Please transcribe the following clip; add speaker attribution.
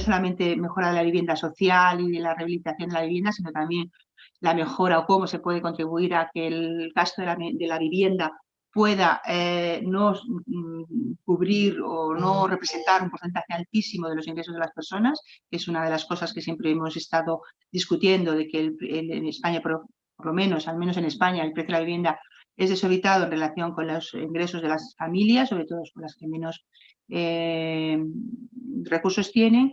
Speaker 1: solamente mejora de la vivienda social y de la rehabilitación de la vivienda, sino también la mejora o cómo se puede contribuir a que el gasto de la, vivienda pueda eh, no mm, cubrir o no representar un porcentaje altísimo de los ingresos de las personas, que es una de las cosas que siempre hemos estado discutiendo, de que en España, por, lo menos, al menos en España, el precio de la vivienda es desorbitado en relación con los ingresos de las familias, sobre todo con las que menos eh, recursos tienen.